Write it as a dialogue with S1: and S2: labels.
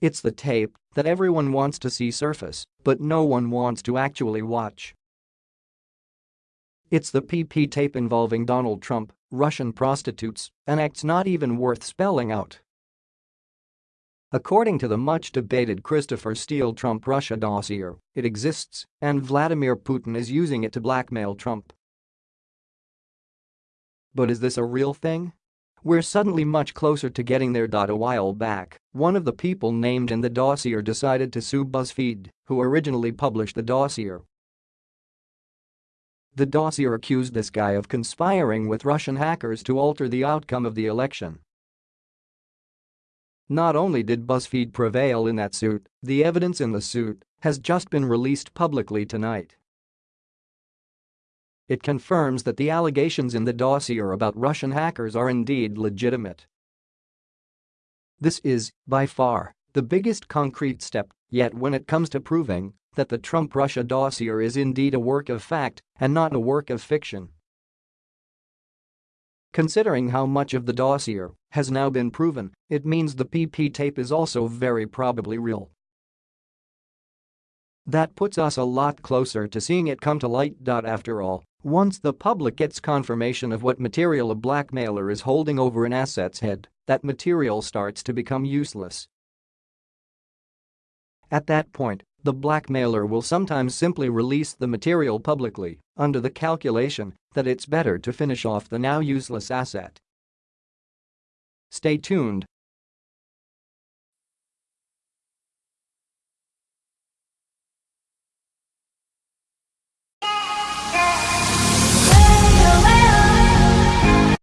S1: It's the tape that everyone wants to see surface, but no one wants to actually watch. It's the PP tape involving Donald Trump, Russian prostitutes, and acts not even worth spelling out. According to the much-debated Christopher Steele Trump Russia dossier, it exists, and Vladimir Putin is using it to blackmail Trump. But is this a real thing? We're suddenly much closer to getting there. A while back, one of the people named in the dossier decided to sue BuzzFeed, who originally published the dossier. The dossier accused this guy of conspiring with Russian hackers to alter the outcome of the election. Not only did BuzzFeed prevail in that suit, the evidence in the suit has just been released publicly tonight. It confirms that the allegations in the dossier about Russian hackers are indeed legitimate. This is, by far, the biggest concrete step yet when it comes to proving that the Trump-Russia dossier is indeed a work of fact and not a work of fiction. Considering how much of the dossier has now been proven, it means the PP tape is also very probably real. That puts us a lot closer to seeing it come to light. After all, once the public gets confirmation of what material a blackmailer is holding over an asset's head, that material starts to become useless. At that point, the blackmailer will sometimes simply release the material publicly under the calculation that it's better to finish off the now useless asset. Stay tuned